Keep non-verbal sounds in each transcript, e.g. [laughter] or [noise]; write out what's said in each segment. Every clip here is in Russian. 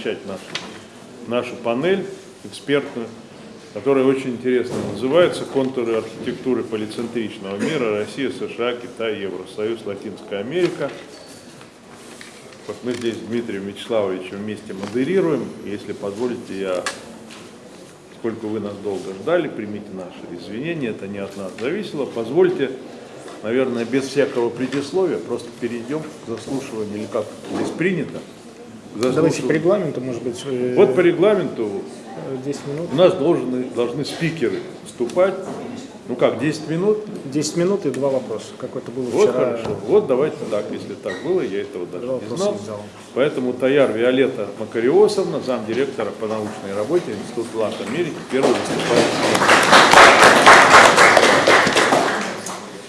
начать нашу, нашу панель экспертную, которая очень интересно называется «Контуры архитектуры полицентричного мира. Россия, США, Китай, Евросоюз, Латинская Америка». Вот мы здесь с Дмитрием Вячеславовичем вместе модерируем. Если позволите, я, сколько вы нас долго ждали, примите наши извинения, это не от нас зависело. Позвольте наверное, без всякого предисловия, просто перейдем к заслушиванию, или как здесь принято. Давайте по регламенту, может быть. Э, вот по регламенту 10 минут. у нас должны, должны спикеры вступать. Ну как, 10 минут? 10 минут и два вопроса, как это было вот вчера. хорошо. Вот давайте так, если так было, я этого даже два не знал. Поэтому Таяр Виолетта Макариосовна, замдиректора по научной работе Института Лат Америки, первый выступает.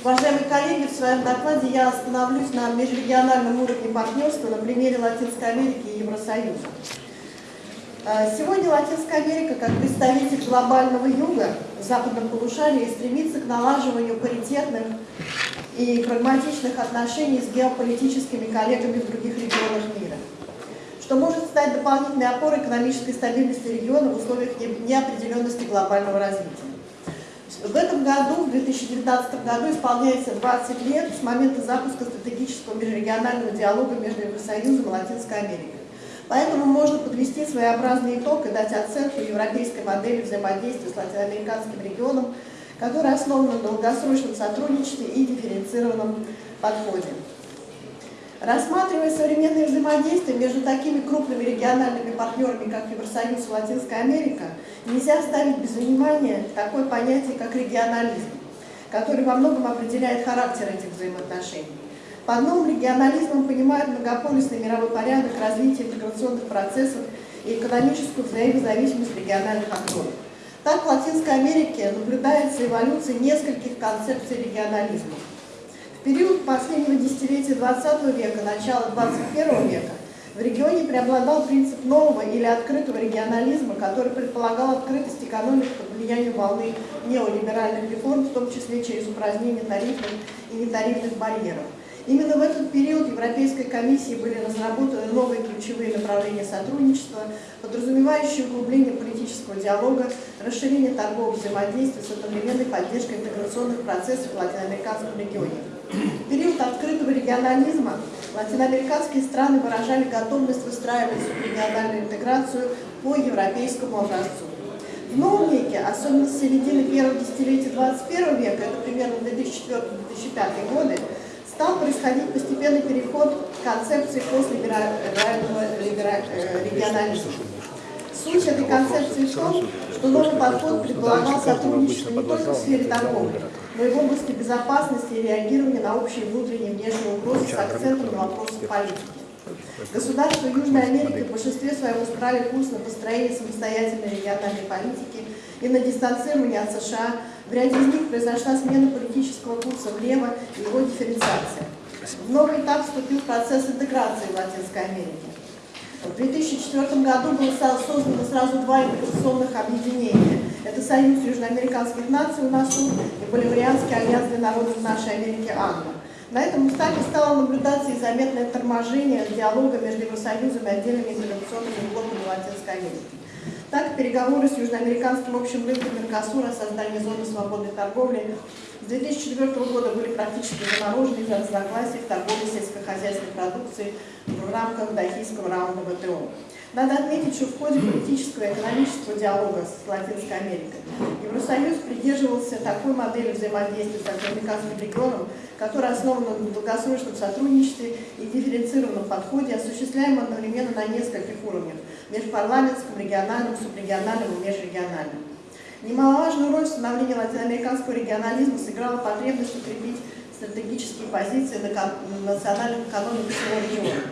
Уважаемые коллеги, в своем докладе я остановлюсь на межрегиональном уровне партнерства на примере Латинской Америки и Евросоюза. Э, сегодня Латинская Америка, как представитель глобального юга в западном полушарии, стремится к налаживанию паритетных и прагматичных отношений с геополитическими коллегами в других регионах мира, что может стать дополнительной опорой экономической стабильности региона в условиях неопределенности глобального развития. В этом году, в 2019 году, исполняется 20 лет с момента запуска стратегического межрегионального диалога между Евросоюзом и Латинской Америкой. Поэтому можно подвести своеобразный итог и дать оценку европейской модели взаимодействия с латиноамериканским регионом, которая основана на долгосрочном сотрудничестве и дифференцированном подходе. Рассматривая современные взаимодействия между такими крупными региональными партнерами, как Евросоюз и Латинская Америка, нельзя оставить без внимания такое понятие, как регионализм, который во многом определяет характер этих взаимоотношений. Под новым регионализмом понимают многополюсный мировой порядок, развитие интеграционных процессов и экономическую взаимозависимость региональных акторов. Так в Латинской Америке наблюдается эволюция нескольких концепций регионализма. Период последнего десятилетия 20 века, начала 21 века в регионе преобладал принцип нового или открытого регионализма, который предполагал открытость экономики под влиянием волны неолиберальных реформ, в том числе через упразднение тарифных и нетарифных барьеров. Именно в этот период Европейской комиссией были разработаны новые ключевые направления сотрудничества, подразумевающие углубление политического диалога, расширение торгового взаимодействия с одновременной поддержкой интеграционных процессов в латиноамериканском регионе. В период открытого регионализма латиноамериканские страны выражали готовность выстраивать региональную интеграцию по европейскому образцу. В новом веке, особенно с середины первого десятилетия 21 века, это примерно 2004-2005 годы, стал происходить постепенный переход к концепции послелиберального э, регионализма. Суть этой концепции в том, что новый подход предполагал сотрудничество не только в сфере торговли, но и в области безопасности и реагирования на общие внутренние и внешние угрозы с акцентом на вопросы политики. Государства Южной Америки в большинстве своем устраивали курс на построение самостоятельной региональной политики и на дистанцирование от США. В ряде из них произошла смена политического курса влево и его дифференциация. В новый этап вступил процесс интеграции в Латинской Америке. В 2004 году было создано сразу два инвестиционных объединения. Это Союз Южноамериканских наций УНАСУ и Боливарианский альянс для народов нашей Америки АНМА. На этом этапе стало наблюдаться и заметное торможение диалога между Евросоюзом и отдельными интеграционными блоками Латинской Америки. Так, переговоры с Южноамериканским общим рынком Меркосура о создании зоны свободной торговли с 2004 года были практически заморожены из-за разногласий в торговле сельскохозяйственной продукцией в рамках Дахийского раунда ВТО. Надо отметить, что в ходе политического и экономического диалога с Латинской Америкой Евросоюз придерживался такой модели взаимодействия с латиноамериканским регионом, которая основана на долгосрочном сотрудничестве и дифференцированном подходе, осуществляемом одновременно на нескольких уровнях – межпарламентском, региональном, субрегиональном и межрегиональном. Немаловажную роль в становлении латиноамериканского регионализма сыграла потребность укрепить стратегические позиции на национальных экономиках всего региона.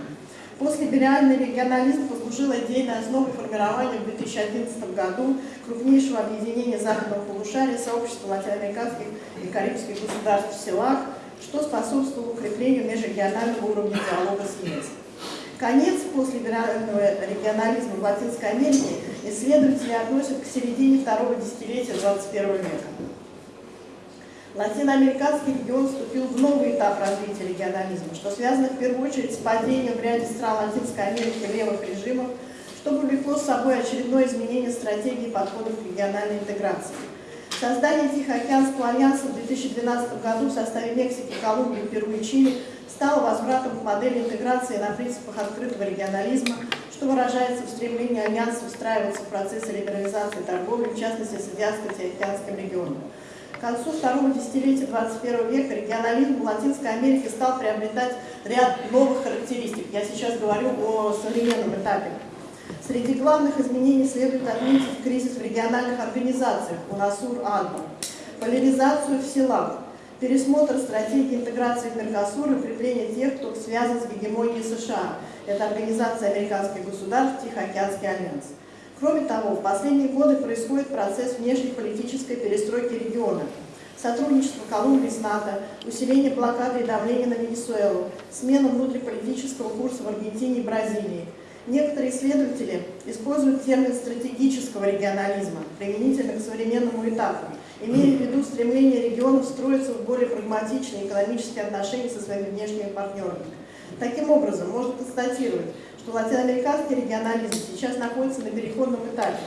После либеральный регионализм послужил идейной основой формирования в 2011 году крупнейшего объединения западного полушария сообщества латиноамериканских и карибских государств в СЕЛАК, что способствовало укреплению межрегионального уровня диалога с ЕС. Конец послелиберального регионализма в Латинской Америке исследователи относят к середине второго десятилетия 21 века. Латиноамериканский регион вступил в новый этап развития регионализма, что связано в первую очередь с падением в ряде стран Латинской Америки левых режимов, что повлекло с собой очередное изменение стратегии подходов к региональной интеграции. Создание Тихоокеанского альянса в 2012 году в составе Мексики, Колумбии, Перу и Чили стало возвратом к модели интеграции на принципах открытого регионализма, что выражается в стремлении Альянса устраиваться в процессе либерализации торговли, в частности с Индианско-Тихоокеанским регионом. К концу второго десятилетия 21 века регионализм в Латинской Америке стал приобретать ряд новых характеристик. Я сейчас говорю о современном этапе. Среди главных изменений следует отметить кризис в региональных организациях УНАСУР-АДБА, поляризацию в селах, пересмотр стратегии интеграции в Меркосур и укрепление тех, кто связан с гегемонией США. Это Организация американских государств, Тихоокеанский альянс. Кроме того, в последние годы происходит процесс внешнеполитической перестройки региона. Сотрудничество Колумбии с НАТО, усиление блокады и давления на Венесуэлу, смена внутриполитического курса в Аргентине и Бразилии. Некоторые исследователи используют термин стратегического регионализма, применительно к современному этапу, имея в виду стремление регионов строиться в более прагматичные экономические отношения со своими внешними партнерами. Таким образом, можно констатировать, что латиноамериканский регионализм сейчас находится на переходном этапе.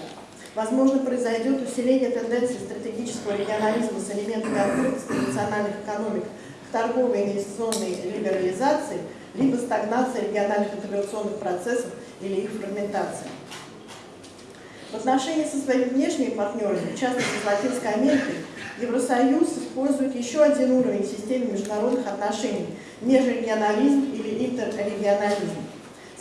Возможно, произойдет усиление тенденции стратегического регионализма с элементами открытости национальных экономик к торговой и инвестиционной либерализации, либо стагнация региональных интеграционных процессов или их фрагментация. В отношении со своими внешними партнерами, в частности с Латинской Америкой, Евросоюз использует еще один уровень в системе международных отношений – межрегионализм или интеррегионализм.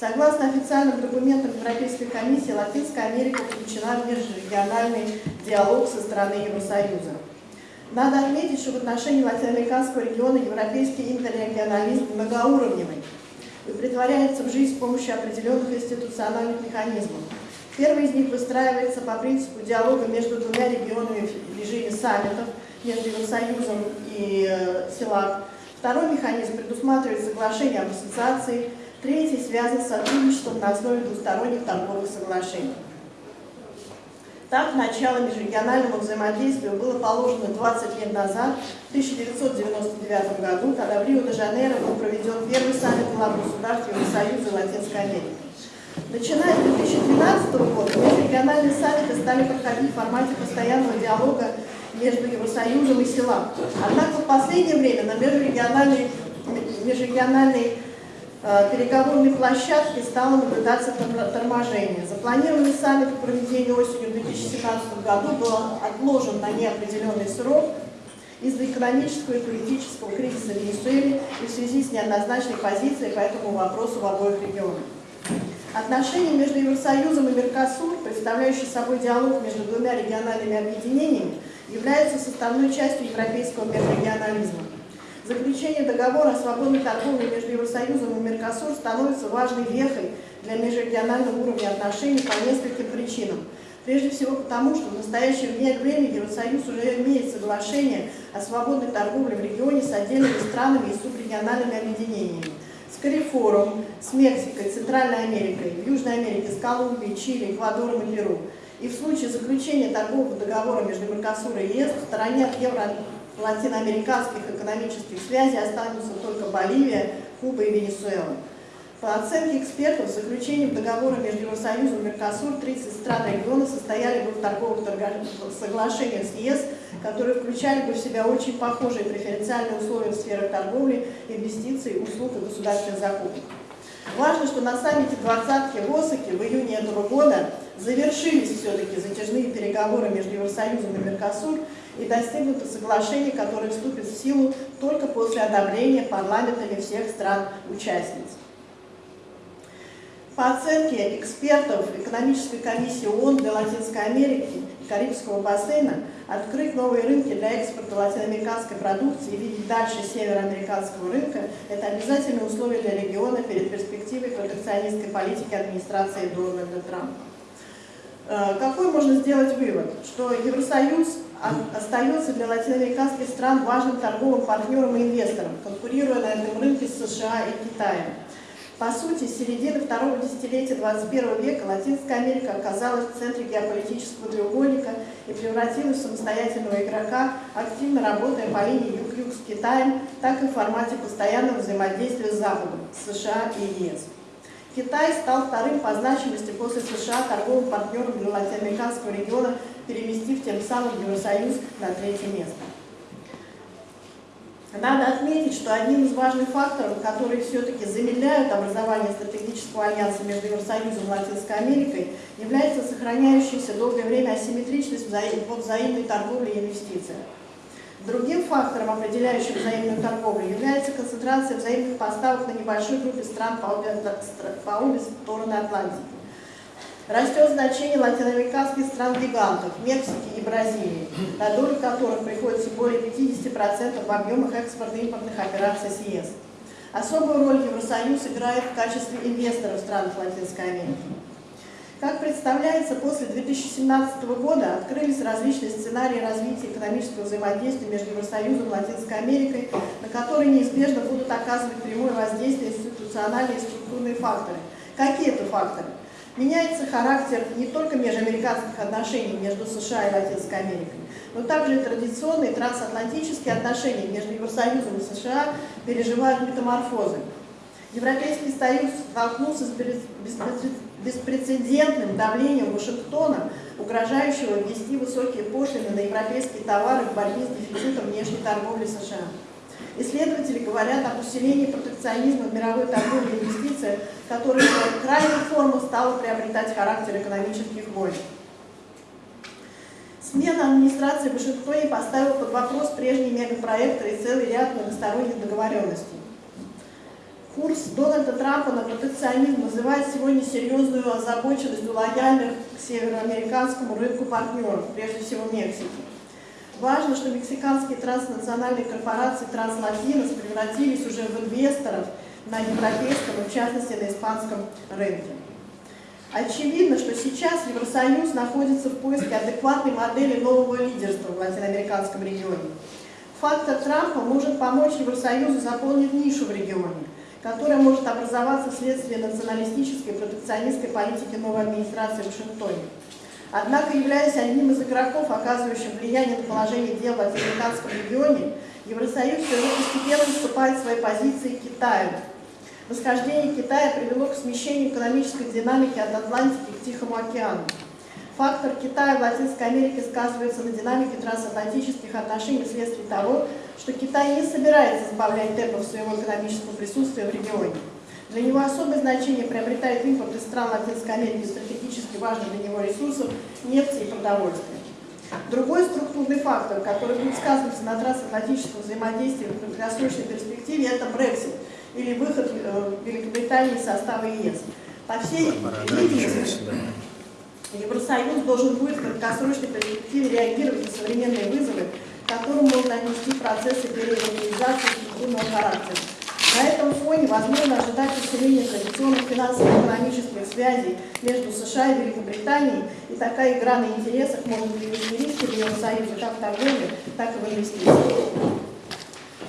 Согласно официальным документам Европейской комиссии, Латинская Америка включена в межрегиональный диалог со стороны Евросоюза. Надо отметить, что в отношении латиноамериканского региона европейский интеррегионализм многоуровневый и притворяется в жизнь с помощью определенных институциональных механизмов. Первый из них выстраивается по принципу диалога между двумя регионами в режиме саммитов между Евросоюзом и э, СЕЛАК. Второй механизм предусматривает соглашение об ассоциации. Третий связан с сотрудничеством на основе двусторонних торговых соглашений. Так, начало межрегиональному взаимодействию было положено 20 лет назад, в 1999 году, когда в Рио-де-Жанейро был проведен первый саммит глав государств Евросоюза и Латинской Америки. Начиная с 2012 года межрегиональные саммиты стали проходить в формате постоянного диалога между Евросоюзом и СЕЛАК. Однако в последнее время на межрегиональной э, переговорной площадке стало наблюдаться торможение. Запланированный саммит по проведению осенью 2017 году был отложен на неопределенный срок из-за экономического и политического кризиса в Венесуэле и в связи с неоднозначной позицией по этому вопросу в обоих регионах. Отношения между Евросоюзом и Меркосур, представляющие собой диалог между двумя региональными объединениями, являются составной частью европейского межрегионализма. Заключение договора о свободной торговле между Евросоюзом и Меркосур становится важной вехой для межрегионального уровня отношений по нескольким причинам. Прежде всего потому, что в настоящее время Евросоюз уже имеет соглашение о свободной торговле в регионе с отдельными странами и субрегиональными объединениями с Карифором, с Мексикой, Центральной Америкой, Южной Америке, с Колумбией, Чили, Эквадором и Перу. И в случае заключения торгового договора между Меркосур и ЕС в стороне от евро-латиноамериканских экономических связей останутся только Боливия, Куба и Венесуэла. По оценке экспертов, с заключением договора между Евросоюзом и Меркосур 30 стран региона состояли бы в торговых соглашениях с ЕС, которые включали бы в себя очень похожие преференциальные условия в сферах торговли, инвестиций, услуг и государственных закупок. Важно, что на саммите двадцатки в Осаке в июне этого года завершились все-таки затяжные переговоры между Евросоюзом и Меркосур и достигнуто соглашение, которое вступит в силу только после одобрения парламентами всех стран-участниц. По оценке экспертов экономической комиссии ООН для Латинской Америки и Карибского бассейна, открыть новые рынки для экспорта латиноамериканской продукции и видеть дальше североамериканского рынка – это обязательное условие для региона перед перспективой протекционистской политики администрации Дональда Трампа. Э, какой можно сделать вывод? Что Евросоюз остается для латиноамериканских стран важным торговым партнером и инвестором, конкурируя на этом рынке с США и Китаем. По сути, с середины второго десятилетия 21 века Латинская Америка оказалась в центре геополитического треугольника и превратилась в самостоятельного игрока, активно работая по линии Юг-Юг с Китаем, так и в формате постоянного взаимодействия с Западом, США и ЕС. Китай стал вторым по значимости после США торговым партнером для латиноамериканского региона, переместив тем самым Евросоюз на третье место. Надо отметить, что одним из важных факторов, которые все-таки замедляют образование стратегического альянса между Евросоюзом и Латинской Америкой, является сохраняющаяся долгое время асимметричность во взаимной торговле и инвестициях. Другим фактором, определяющим взаимную торговлю, является концентрация взаимных поставок на небольшой группе стран по обе, по обе стороны Атлантики. Растет значение латиноамериканских стран-гигантов, Мексики и Бразилии, на долю которых приходится более 50% в объемах экспортно-импортных операций с ЕС. Особую роль Евросоюз играет в качестве инвестора в странах Латинской Америки. Как представляется, после 2017 года открылись различные сценарии развития экономического взаимодействия между Евросоюзом и Латинской Америкой, на которые неизбежно будут оказывать прямое воздействие институциональные и структурные факторы. Какие это факторы? Меняется характер не только межамериканских отношений между США и Латинской Америкой, но также и традиционные трансатлантические отношения между Евросоюзом и США переживают метаморфозы. Европейский Союз столкнулся с беспрецедентным давлением Вашингтона, угрожающего ввести высокие пошлины на европейские товары в борьбе с дефицитом внешней торговли США. Исследователи говорят об усилении протекционизма в мировой торговле и инвестициях, которое в крайней формы стало приобретать характер экономических войн. Смена администрации в Вашингтоне поставила под вопрос прежние мегапроекты и целый ряд многосторонних договоренностей. Курс Дональда Трампа на протекционизм вызывает сегодня серьезную озабоченность у лояльных к североамериканскому рынку партнеров, прежде всего Мексики. Важно, что мексиканские транснациональные корпорации Транслатинос превратились уже в инвесторов на европейском и в частности на испанском рынке. Очевидно, что сейчас Евросоюз находится в поиске адекватной модели нового лидерства в латиноамериканском регионе. Фактор Трампа может помочь Евросоюзу заполнить нишу в регионе – которая может образоваться вследствие националистической протекционистской политики новой администрации в Вашингтоне. Однако, являясь одним из игроков, оказывающим влияние на положение дел в латиноамериканском регионе, Евросоюз все же постепенно уступает своей позиции Китаю. Восхождение Китая привело к смещению экономической динамики от Атлантики к Тихому океану. Фактор Китая в Латинской Америке сказывается на динамике трансатлантических отношений вследствие того, что Китай не собирается сбавлять темпов своего экономического присутствия в регионе. Для него особое значение приобретает импорт из стран Латинской Америки стратегически важных для него ресурсов – нефти и продовольствия. Другой структурный фактор, который будет сказываться на трансатлантическом взаимодействии в краткосрочной перспективе – это Брексит или выход э, Великобритании из состава ЕС. По всей видимости, Евросоюз должен будет в краткосрочной перспективе реагировать на современные вызовы которым можно отнести процессы переорганизации структурного характера. На этом фоне возможно ожидать усиления традиционных финансово-экономических связей между США и Великобританией, и такая игра на интересах может привести риски для Евросоюза как в торговле, так и в инвестициях.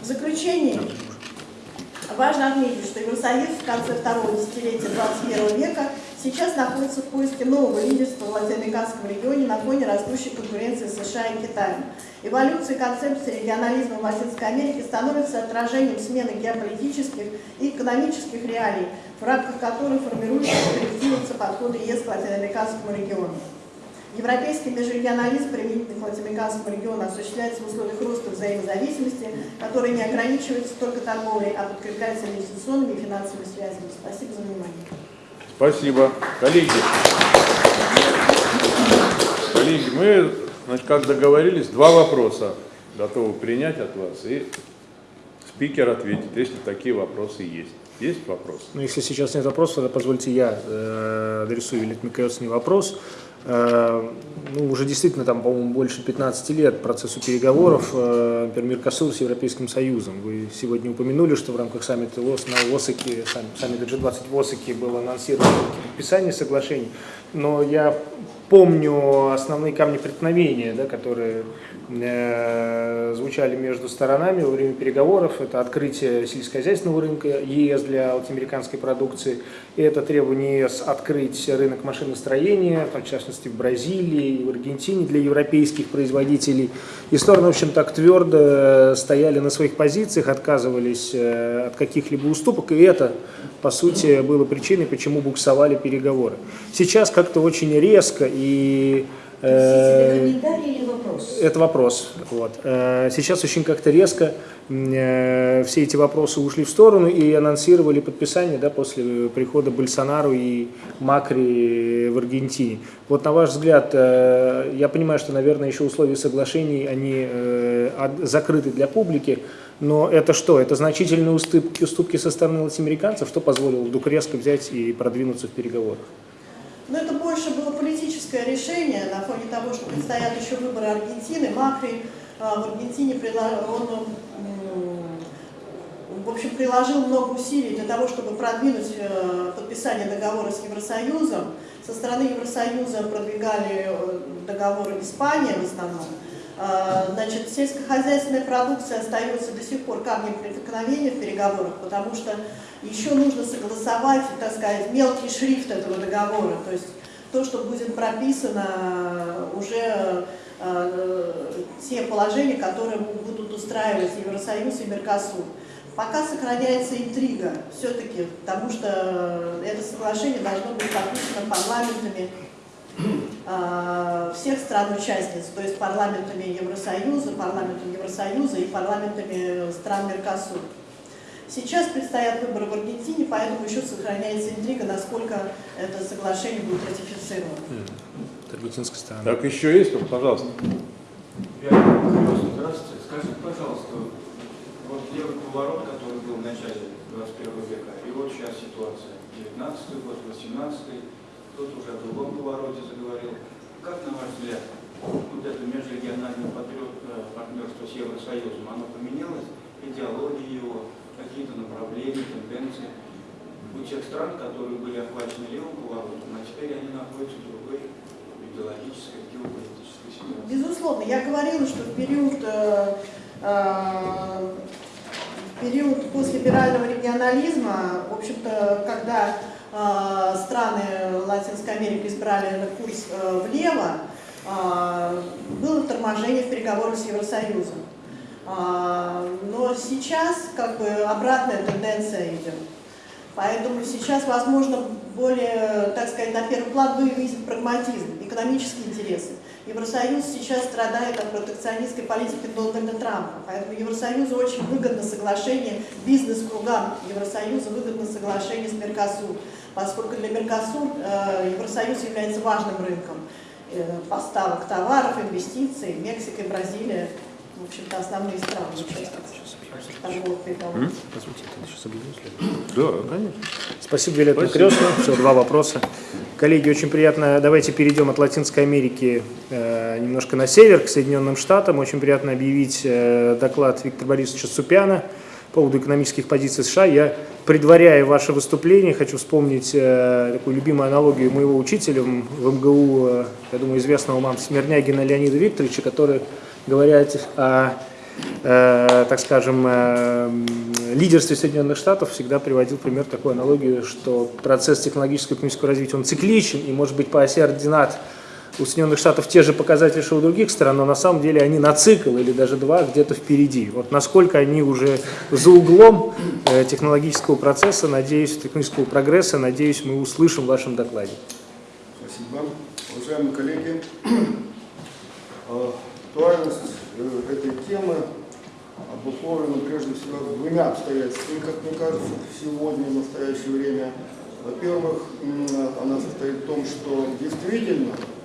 В заключение важно отметить, что Евросоюз в конце второго десятилетия 21 века сейчас находится в поиске нового лидерства в латиноамериканском регионе на фоне растущей конкуренции США и Китаем. Эволюция концепции регионализма в Латинской Америке становится отражением смены геополитических и экономических реалий, в рамках которых формируются и корректируются подходы ЕС к латиноамериканскому региону. Европейский межрегионализм применительно к латиноамериканскому региону осуществляется в условиях роста взаимозависимости, которые не ограничиваются только торговлей, а подкрепляются инвестиционными и финансовыми связями. Спасибо за внимание. Спасибо. Коллеги, коллеги, мы, значит, как договорились, два вопроса готовы принять от вас, и спикер ответит, если такие вопросы есть. Есть вопрос? Ну, если сейчас нет вопросов, тогда позвольте я э, адресую, или мне кажется, не вопрос. Э, ну, уже действительно, там, по-моему, больше 15 лет процессу переговоров, э, например, Меркосур с Европейским Союзом. Вы сегодня упомянули, что в рамках саммита ОС на ОСАКе, саммита G20 в ОСАКе было анонсировано подписание соглашений, но я помню основные камни преткновения, да, которые звучали между сторонами во время переговоров. Это открытие сельскохозяйственного рынка ЕС для латиноамериканской продукции. И это требование ЕС открыть рынок машиностроения, в частности в Бразилии и в Аргентине для европейских производителей. И стороны, в общем, так твердо стояли на своих позициях, отказывались э, от каких-либо уступок. И это, по сути, было причиной, почему буксовали переговоры. Сейчас как-то очень резко и это вопрос? Это вопрос. Вот. Э, сейчас очень как-то резко э, все эти вопросы ушли в сторону и анонсировали подписание да, после прихода Больсонару и Макри в Аргентине. Вот на ваш взгляд, э, я понимаю, что, наверное, еще условия соглашений, они закрыты для публики, но это что? Это значительные уступки, уступки со стороны латиноамериканцев, что позволило вдруг резко взять и продвинуться в переговорах? Но это больше было политическое решение на фоне того, что предстоят еще выборы Аргентины. Макри а, в Аргентине он, в общем, приложил много усилий для того, чтобы продвинуть э, подписание договора с Евросоюзом. Со стороны Евросоюза продвигали э, договоры Испания в основном. А, значит, сельскохозяйственная продукция остается до сих пор камнем преткновения в переговорах, потому что еще нужно согласовать, так сказать, мелкий шрифт этого договора, то есть то, что будет прописано уже э, те положения, которые будут устраивать Евросоюз и Меркосур. Пока сохраняется интрига все-таки, потому что это соглашение должно быть подписано парламентами э, всех стран-участниц, то есть парламентами Евросоюза, парламентом Евросоюза и парламентами стран Меркосур. Сейчас предстоят выборы в Аргентине, поэтому еще сохраняется интрига, насколько это соглашение будет ратифицировано. Аргентинская сторона. Так, еще есть? Пожалуйста. Здравствуйте. Скажите, пожалуйста, вот левый поворот, который был в начале 21 века, и вот сейчас ситуация, 19 год, 18 кто-то уже о другом повороте заговорил. Как, на ваш взгляд, вот это межрегиональное э, партнерство с Евросоюзом, оно поменялось, идеология его, какие-то направления, тенденции у тех стран, которые были охвачены левым поворотом, а теперь они находятся в другой идеологической, геополитической ситуации. Безусловно, я говорила, что в период, э, э, период послелиберального регионализма, в общем-то, когда страны Латинской Америки избрали курс э, влево, э, было торможение в переговорах с Евросоюзом. А, но сейчас как бы обратная тенденция идет. Поэтому сейчас, возможно, более, так сказать, на первый план вывесит прагматизм, экономические интересы. Евросоюз сейчас страдает от протекционистской политики Дональда Трампа. Поэтому Евросоюзу очень выгодно соглашение, бизнес-кругам Евросоюза выгодно соглашение с Меркосур, поскольку для Меркосур э, Евросоюз является важным рынком э, поставок товаров, инвестиций, Мексика и Бразилия в общем-то, основные страны торговых переговоров. Да, конечно. Спасибо, Виолетта Крестна. Все, два вопроса. Коллеги, очень приятно. Давайте перейдем от Латинской Америки э, немножко на север, к Соединенным Штатам. Очень приятно объявить э, доклад Виктора Борисовича Супяна поводу экономических позиций США. Я, предваряя ваше выступление, хочу вспомнить э, такую любимую аналогию моего учителя в МГУ, э, я думаю, известного вам Смирнягина Леонида Викторовича, который говорят о, э, так скажем, э, лидерстве Соединенных Штатов, всегда приводил пример такую аналогию, что процесс технологического и экономического развития, он цикличен, и может быть по оси ординат у Соединенных Штатов те же показатели, что у других стран, но на самом деле они на цикл или даже два где-то впереди. Вот насколько они уже за углом э, технологического процесса, надеюсь, технического прогресса, надеюсь, мы услышим в вашем докладе. Спасибо. Уважаемые коллеги, э, [clears throat] актуальность э, этой темы обусловлена прежде всего двумя обстоятельствами, как мне кажется, сегодня, в настоящее время. Во-первых, она состоит в том, что действительно а,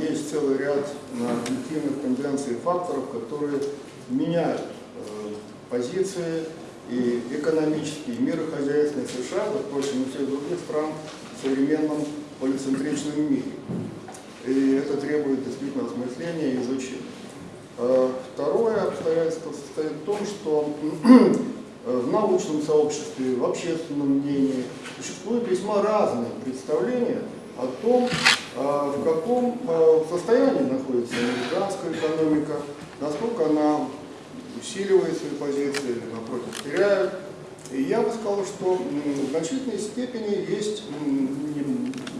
есть целый ряд объективных тенденций и факторов, которые меняют э, позиции и экономические, и мирохозяйственные США, как, впрочем, и всех других стран в современном полицентричном мире. И это требует действительно осмысления и изучения. Э, второе обстоятельство состоит в том, что в научном сообществе, в общественном мнении существуют весьма разные представления о том, э, в каком э, состоянии находится американская экономика, насколько она усиливает свои позиции или, напротив, теряет. И я бы сказал, что в значительной степени есть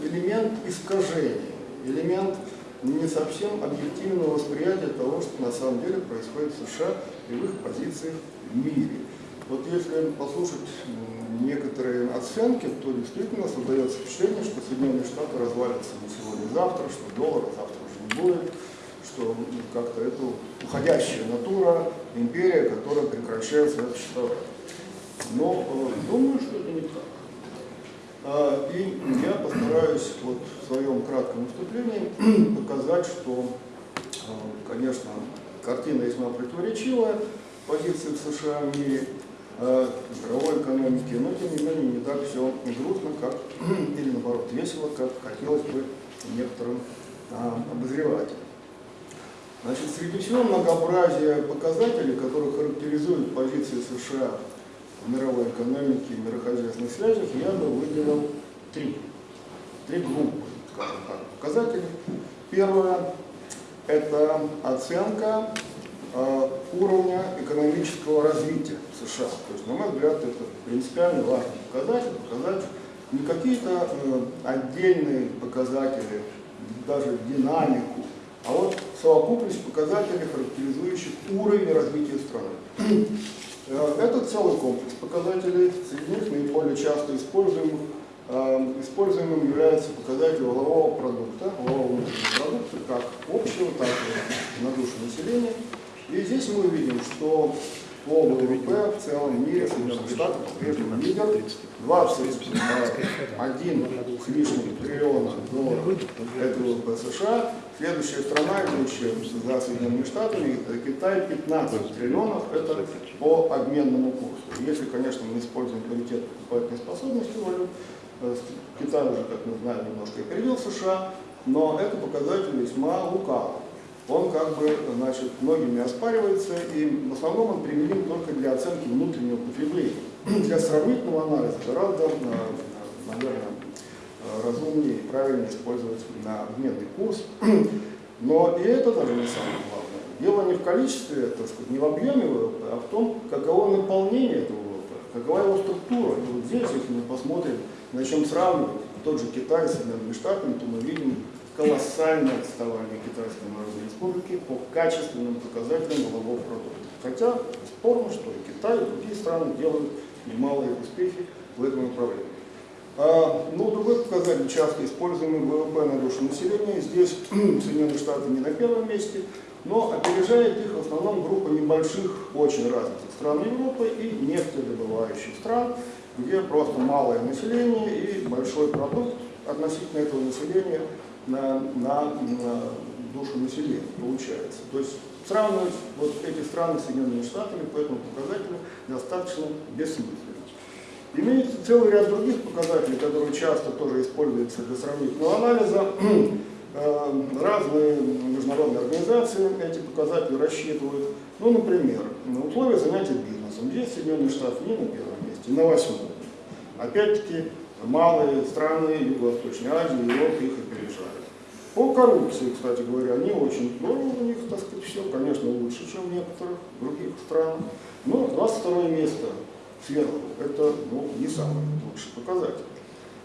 элемент искажения, элемент не совсем объективного восприятия того, что на самом деле происходит в США и в их позициях в мире. Вот если послушать некоторые оценки, то действительно создается впечатление, что Соединенные Штаты развалятся не сегодня-завтра, что доллара завтра уже не будет, что м, как-то это уходящая натура, империя, которая прекращает свое существование. Но э, думаю, что это не так. А, И я постараюсь вот в своем кратком выступлении [clears throat] показать, что, э, конечно, картина весьма противоречивая, позиции в США в мире, э, мировой экономики, но тем не менее не так все грустно, как, [clears throat] или наоборот весело, как хотелось бы некоторым а, обозревателям. Значит, среди всего многообразия показателей, которые характеризуют позиции США в мировой экономике и мирохозяйственных связях, я бы выделил три. Три группы, так, показателей. Первое – это оценка э, уровня экономического развития США. То есть, на мой взгляд, это принципиально важный показатель, показатель не какие-то э, отдельные показатели, даже динамику, а вот совокупность показателей, характеризующих уровень развития страны. Э, Это целый комплекс показателей, среди них наиболее часто используемых, э, используемым является показатель валового продукта, валового продукта, как общего, так и на душу населения. И здесь мы видим, что по ВВП в целом мире Соединенных Штатов по-прежнему лидер 21 с лишним триллиона долларов это ВВП США. Следующая страна, идущая за Соединенными Штатами, это Китай 15 триллионов, это по обменному курсу. Если, конечно, мы используем паритет покупательной способности валют, э, Китай уже, как мы знаем, немножко опередил США, но это показатель весьма лукавый. Он как бы, значит, многими оспаривается, и в основном он применим только для оценки внутреннего потребления. Для сравнительного анализа гораздо, наверное, разумнее и правильнее использовать на обменный курс. [clears throat] Но и это даже не самое главное. Дело не в количестве, так сказать, не в объеме ВВП, а в том, каково наполнение этого ВВП, какова его структура. И вот здесь, если мы посмотрим, начнем сравнивать тот же Китай с Соединенными Штатами, то мы видим колоссальное отставание Китайской Народной Республики по качественным показателям валового продукта. Хотя спорно, что и Китай, и другие страны делают немалые успехи в этом направлении. А, ну, другой показатель, часто используемый ВВП на душу населения. Здесь [clears throat] Соединенные Штаты не на первом месте, но опережает их в основном группа небольших, очень развитых стран Европы и нефтедобывающих стран, где просто малое население и большой продукт относительно этого населения на, на, на душу населения получается. То есть сравнивать вот эти страны с Соединенными Штатами по этому показателю достаточно бессмысленно. Имеется целый ряд других показателей, которые часто тоже используются для сравнительного анализа. [clears throat] Э, Разные международные организации эти показатели рассчитывают. Ну, например, на условия занятия бизнесом. Здесь Соединенные Штаты не на первом месте, на восьмом. Опять-таки, малые страны Юго-Восточной Азии, Европы их. По коррупции, кстати говоря, не очень здорово у них, так сказать, все, конечно, лучше, чем в некоторых других странах. Но 22 место сверху – это ну, не самый лучший показатель.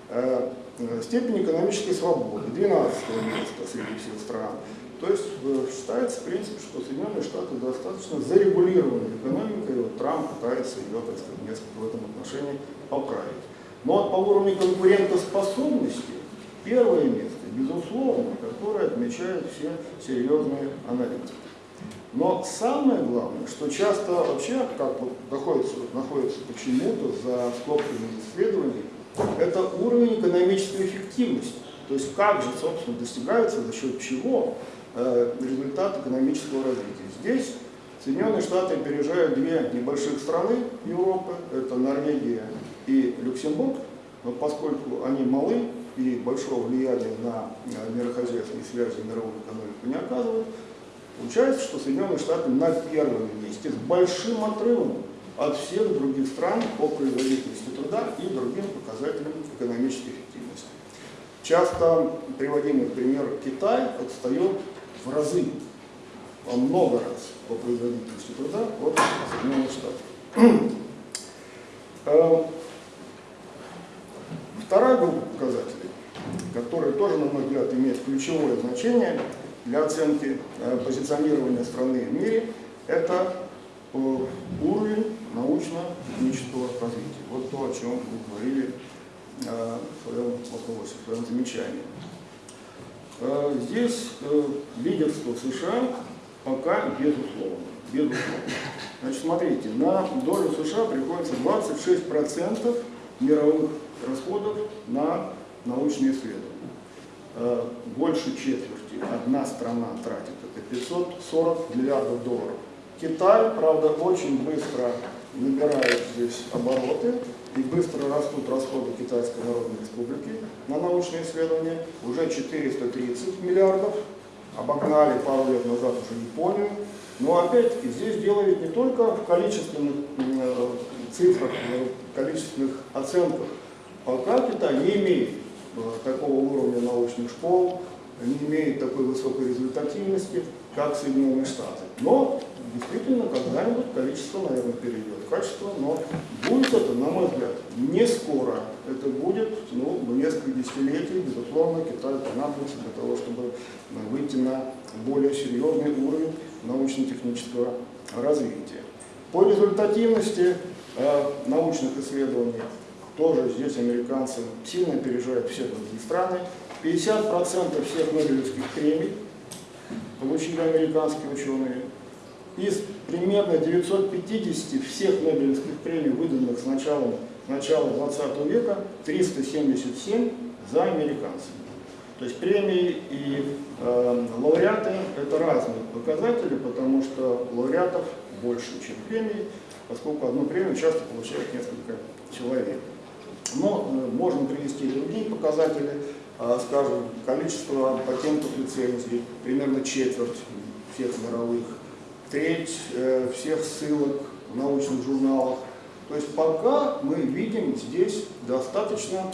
Э, э, Степень экономической свободы – 12 место среди всех стран. То есть э, считается, в принципе, что Соединенные Штаты достаточно зарегулированной экономикой, и вот Трамп пытается ее, так сказать, несколько в этом отношении поправить. Но по уровню конкурентоспособности первое место, безусловно, которое отмечают все серьезные аналитики. Но самое главное, что часто вообще, как вот находится, находится почему-то за скобками исследований, это уровень экономической эффективности. То есть как же, собственно, достигается, за счет чего э, результат экономического развития. Здесь Соединенные Штаты опережают две небольших страны Европы, это Норвегия и Люксембург, но поскольку они малы и большого влияния на э, мирохозяйственные связи мировую экономику не оказывают, получается, что Соединенные Штаты на первом месте с большим отрывом от всех других стран по производительности труда и другим показателям экономической эффективности. Часто приводимый пример Китай отстает в разы. во много раз по производительности труда от Соединенных Штатов. Э, Вторая группа показателей, которая тоже, на мой взгляд, имеет ключевое значение для оценки э, позиционирования страны в мире, это э, уровень научно-технического развития. Вот то, о чем вы говорили э, в своем вопросе, в своем замечании. Здесь лидерство США пока безусловно. безусловно. Значит, смотрите, на долю США приходится 26% мировых расходов на научные исследования. Э, Больше четверти одна страна тратит, это 540 миллиардов долларов. Китай, правда, очень быстро набирает здесь обороты и быстро растут расходы Китайской Народной Республики на научные исследования. Уже 430 миллиардов, обогнали пару лет назад уже Японию. Но опять-таки здесь ведь не только в количественных э, цифрах, э, количественных оценках. Пока Китай не имеет такого уровня научных школ, не имеет такой высокой результативности, как Соединенные Штаты. Но действительно когда-нибудь количество, наверное, перейдет в качество, но будет это, на мой взгляд, не скоро. Это будет ну, несколько десятилетий, безусловно, Китаю понадобится для того, чтобы э, выйти на более серьезный уровень научно-технического развития. По результативности э, научных исследований тоже здесь американцы сильно опережают все другие страны. 50% всех Нобелевских премий получили американские ученые. Из примерно 950 всех Нобелевских премий, выданных с начала, начала 20 века, 377 за американцами. То есть премии и э, лауреаты – это разные показатели, потому что лауреатов больше, чем премий, поскольку одну премию часто получает несколько человек. Но э, можно привести и другие показатели, э, скажем, количество патентов лицензий, примерно четверть всех мировых, треть э, всех ссылок в научных журналах. То есть пока мы видим здесь достаточно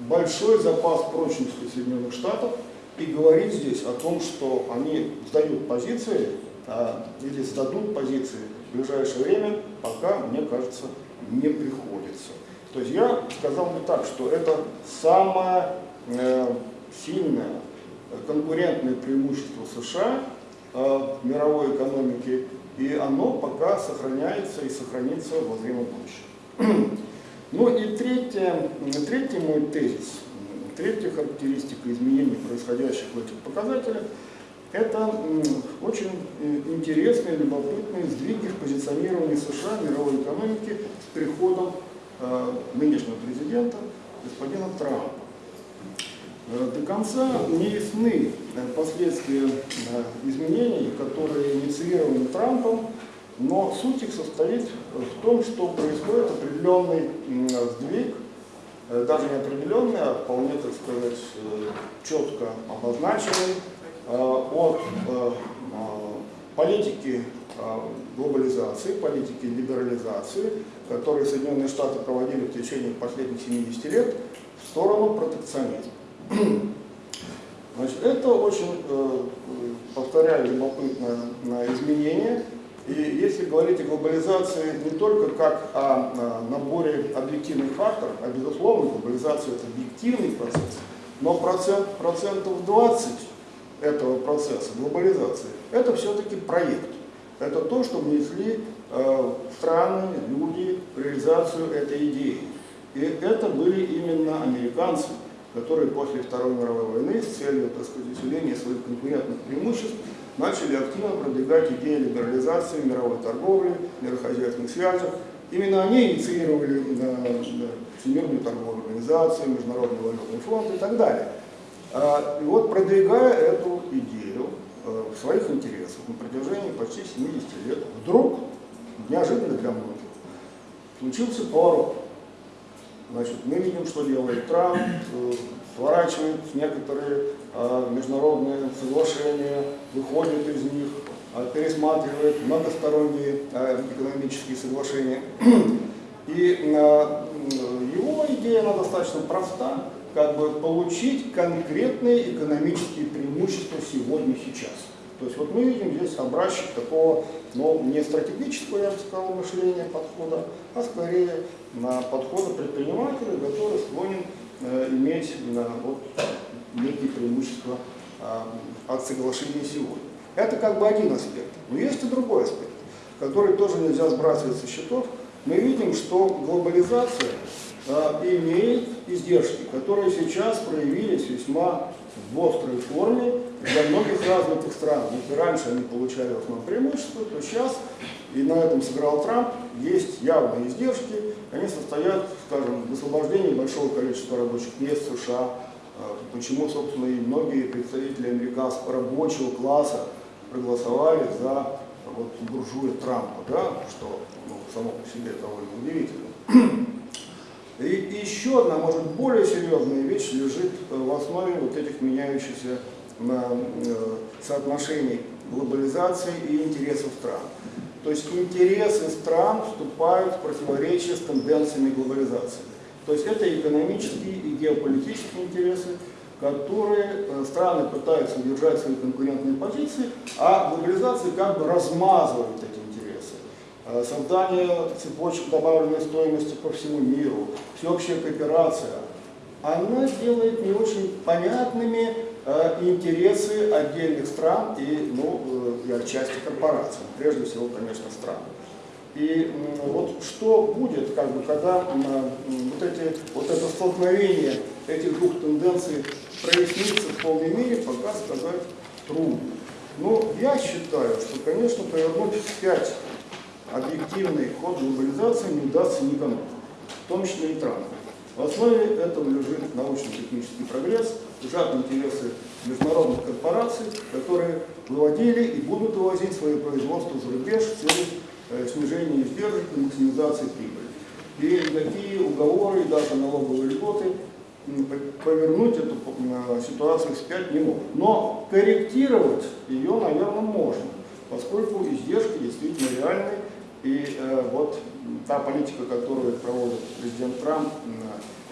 большой запас прочности Соединенных Штатов и говорить здесь о том, что они сдают позиции а, или сдадут позиции в ближайшее время, пока, мне кажется, не приходится. То есть я сказал бы так, что это самое э, сильное конкурентное преимущество США э, в мировой экономике, и оно пока сохраняется и сохранится во время будущего. [clears throat] Ну и третье, третий мой тезис, третья характеристика изменений, происходящих в этих показателях, это очень э, интересные, любопытные сдвиги в позиционировании США мировой экономики с приходом нынешнего президента господина Трампа. Э, до конца не ясны э, последствия э, изменений, которые инициированы Трампом, но суть их состоит в том, что происходит определенный сдвиг, э, даже не определенный, а вполне, так сказать, э, четко обозначенный э, от э, э, политики э, глобализации, политики либерализации, которые Соединенные Штаты проводили в течение последних 70 лет, в сторону протекционизма. [clears throat] Значит, это очень, э, повторяю, любопытное изменение. И если говорить о глобализации не только как о э, наборе объективных факторов, а безусловно глобализация это объективный процесс, но процент, процентов 20 этого процесса, глобализации, это все-таки проект. Это то, что внесли э, страны, люди в реализацию этой идеи. И это были именно американцы, которые после Второй мировой войны с целью так сказать, усиления своих конкурентных преимуществ начали активно продвигать идеи либерализации мировой торговли, мирохозяйственных связях. Именно они инициировали э, Всемирную торговую организацию, Международный валютный фонд и так далее. А, И вот продвигая эту идею э, в своих интересах на протяжении почти 70 лет, вдруг, неожиданно для многих, случился поворот. Значит, мы видим, что делает Трамп, э, сворачивает некоторые э, международные соглашения, выходит из них, э, пересматривает многосторонние экономические соглашения. [clears throat] И его идея, она достаточно проста, как бы получить конкретные экономические преимущества сегодня, сейчас. То есть вот мы видим здесь образчик такого, ну, не стратегического, я бы сказал, мышления подхода, а скорее на подхода предпринимателя, который склонен э, иметь э, вот, некие преимущества э, от соглашения сегодня. Это как бы один аспект. Но есть и другой аспект, который тоже нельзя сбрасывать со счетов. Мы видим, что глобализация имеет издержки, которые сейчас проявились весьма в острой форме для многих развитых стран. Если раньше они получали в основном преимущество, то сейчас, и на этом сыграл Трамп, есть явные издержки. Они состоят, скажем, в освобождении большого количества рабочих мест в США, Э, почему, собственно, и многие представители американского рабочего класса проголосовали за вот, буржуя Трампа, да, что ну, само по себе довольно удивительно. И, еще одна, может, более серьезная вещь лежит в основе вот этих меняющихся э, соотношений глобализации и интересов стран. То есть интересы стран вступают в противоречие с тенденциями глобализации. То есть это экономические и геополитические интересы, которые э, страны пытаются удержать свои конкурентные позиции, а глобализация как бы размазывает эти. Э, создание цепочек добавленной стоимости по всему миру, всеобщая кооперация, она делает не очень понятными э, интересы отдельных стран и, ну, и отчасти корпораций, прежде всего, конечно, стран. И вот что будет, как бы, когда вот, эти, вот это столкновение этих двух тенденций прояснится в полной мере, пока сказать трудно. Но я считаю, что, конечно, повернуть вспять объективный ход глобализации не удастся никому, в том числе и Трампу. В основе этого лежит научно-технический прогресс, лежат интересы международных корпораций, которые выводили и будут вывозить свое производство за рубеж в целях Э, снижение издержек и максимизации прибыли. И никакие уговоры и даже налоговые льготы повернуть эту ситуацию вспять не могут. Но корректировать ее, наверное, можно, поскольку издержки действительно реальны. И э, вот та политика, которую проводит президент Трамп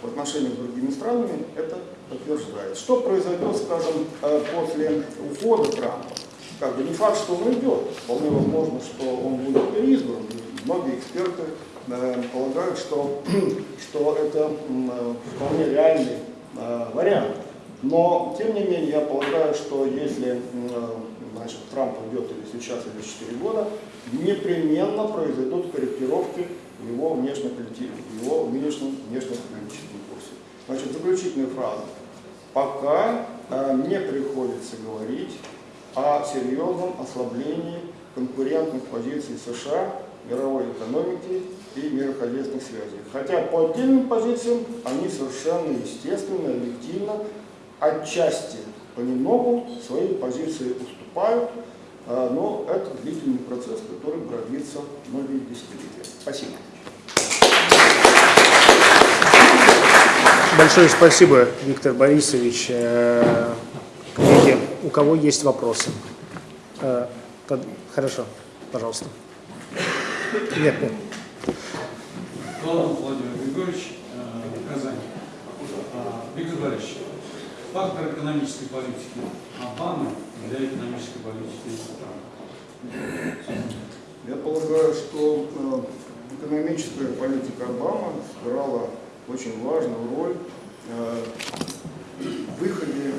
в отношениях с другими странами, это подтверждает. Что произойдет, скажем, э, после ухода Трампа? как бы не факт, что он уйдет. Вполне возможно, что он будет переизбран. Многие эксперты э, полагают, что, [clears throat] что это вполне реальный вариант. Но, тем не менее, я полагаю, что если значит, Трамп уйдет или сейчас, или через 4 года, непременно произойдут корректировки его внешнеполитическом, в его внешнем, внешнеполитическом курсе. Значит, заключительная фраза. Пока э, не приходится говорить о серьезном ослаблении конкурентных позиций США, мировой экономики и мирохозяйственных связей. Хотя по отдельным позициям они совершенно естественно, объективно, отчасти понемногу свои позиции уступают, а, но это длительный процесс, который продлится многие десятилетия. Спасибо. Большое спасибо, Виктор Борисович. Э, коллеги, у кого есть вопросы? Э, хорошо, пожалуйста. Нет, нет. Владимир Григорьевич, э, Казань. Э, Виктор Борисович, фактор экономической политики Обамы для экономической политики страны. Я полагаю, что экономическая политика Обамы сыграла очень важную роль в выходе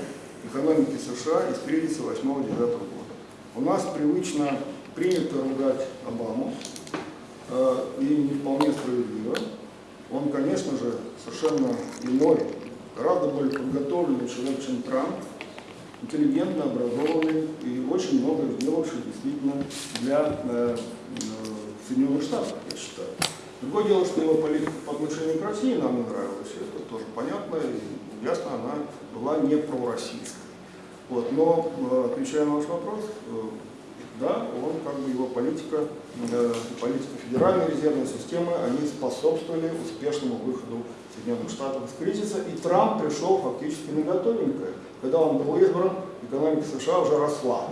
экономики США из кризиса 8-9 года. У нас привычно принято ругать Обаму, э, и не вполне справедливо. Он, конечно же, совершенно иной, гораздо более подготовленный человек, чем Трамп, интеллигентно образованный и очень много сделавший действительно для э, э, Соединенных Штатов, я считаю. Другое дело, что его политика по отношению к России нам не нравилась, это тоже понятно, и ясно, она была не пророссийская. Вот, но, э, отвечая на ваш вопрос, э, да, он как бы его политика, политика Федеральной резервной системы, они способствовали успешному выходу Соединенных Штатов из кризиса, и Трамп пришел фактически на готовенькое. Когда он был избран, экономика США уже росла.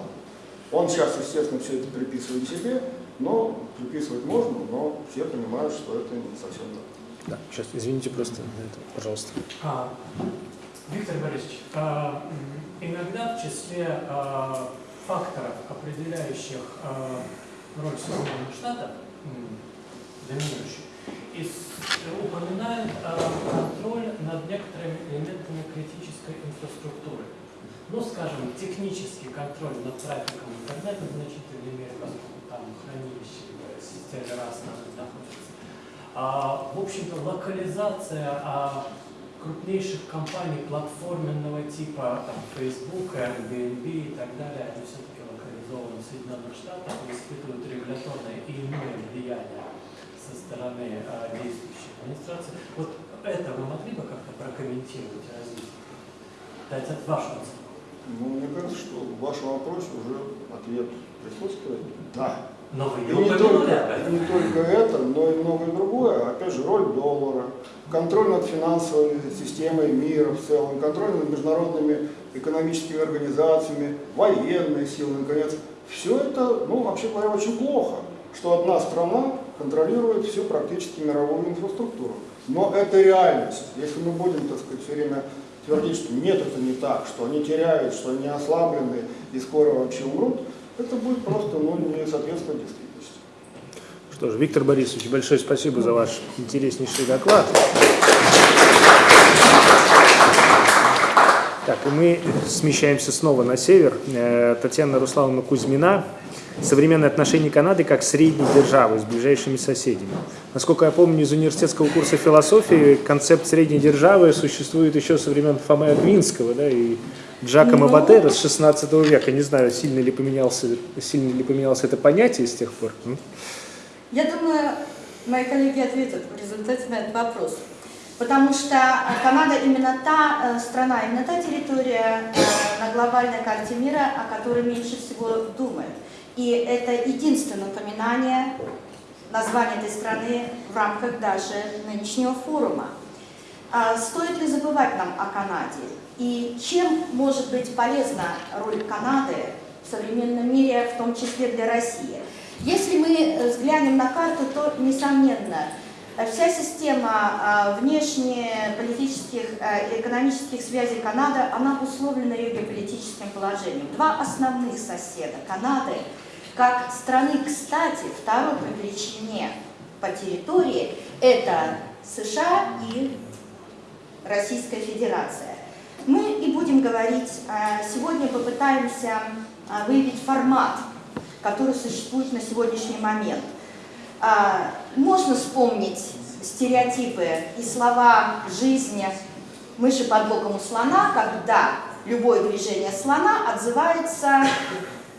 Он сейчас, естественно, все это приписывает себе, но приписывать можно, но все понимают, что это не совсем так. Да, сейчас, извините просто, пожалуйста. А, Виктор Борисович, а, иногда в числе а, факторов, определяющих э, роль Соединенных Штатов, доминирующих, и с- упоминает э, контроль над некоторыми элементами критической инфраструктуры. Ну, скажем, технический контроль над трафиком интернета в значительной мере, поскольку там хранилище системы раз находится. А, в общем-то, локализация а, крупнейших компаний платформенного типа там, Facebook, Airbnb и так далее, они все-таки локализованы в Соединенных Штатах и испытывают регуляторное и иное влияние со стороны а, действующей администрации. Вот это вы могли бы как-то прокомментировать и развить? Дать от вашего? Ну, мне кажется, что в вашем вопросе уже ответ присутствует. Да. Но вы И не только, этом. не только это, но и многое другое. Опять же, роль доллара, контроль над финансовой системой мира в целом, контроль над международными экономическими организациями, военные силы, наконец. Все это, ну, вообще говоря, очень плохо, что одна страна контролирует всю практически мировую инфраструктуру. Но это реальность. Если мы будем, так сказать, все время твердить, что нет, это не так, что они теряют, что они ослаблены и скоро вообще умрут, это будет просто ну, не соответствовать действительности. Что ж, Виктор Борисович, большое спасибо за ваш интереснейший доклад. Так, и мы смещаемся снова на север. Э, Татьяна Руслановна Кузьмина. Современные отношения Канады как средней державы с ближайшими соседями. Насколько я помню из университетского курса философии, концепт средней державы существует еще со времен Фомы Аквинского да, и Джакома Ну. Батера с 16 века. Не знаю, сильно ли, поменялся, сильно ли поменялось это понятие с тех пор. Я думаю, мои коллеги ответят в результате на этот вопрос. Потому что э, Канада именно та э, страна, именно та территория э, на глобальной карте мира, о которой меньше всего думают. И это единственное упоминание названия этой страны в рамках даже нынешнего форума. А Стоит ли забывать нам о Канаде? И чем может быть полезна роль Канады в современном мире, в том числе для России? Если мы э, взглянем на карту, то, несомненно, э, вся система а, внешнеполитических и экономических связей Канады, она обусловлена ее геополитическим положением. Два основных соседа Канады, как страны, кстати, второй по величине по территории, это США и Российская Федерация. Мы и будем говорить, а, сегодня попытаемся а, выявить формат, который существует на сегодняшний момент. А, Можно вспомнить стереотипы и слова жизни мыши под боком у слона, когда любое движение слона отзывается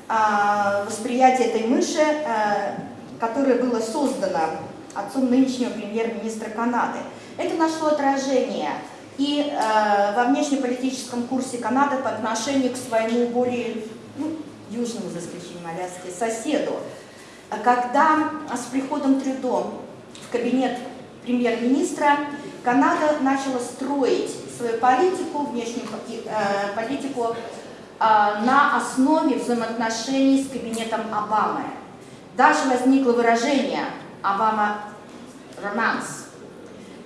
восприятие этой мыши, а, которое было создано отцом нынешнего премьер-министра Канады. Это нашло отражение и э, во внешнеполитическом курсе Канады по отношению к своему более ну, южному, за исключением Аляски, соседу. А Когда а, с приходом Трюдо в кабинет премьер-министра Канада начала строить свою политику, внешнюю э, политику э, на основе взаимоотношений с кабинетом Обамы. Даже возникло выражение «Обама романс».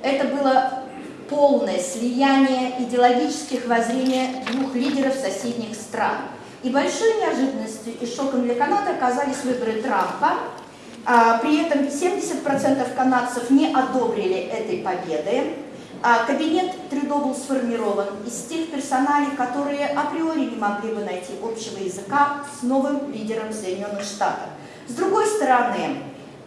Это было полное слияние идеологических воззрений двух лидеров соседних стран. И большой неожиданностью и шоком для Канады оказались выборы Трампа. А, При этом 70% канадцев не одобрили этой победы. А, Кабинет Трюдо был сформирован из тех персоналей, которые априори не могли бы найти общего языка с новым лидером Соединенных Штатов. С другой стороны,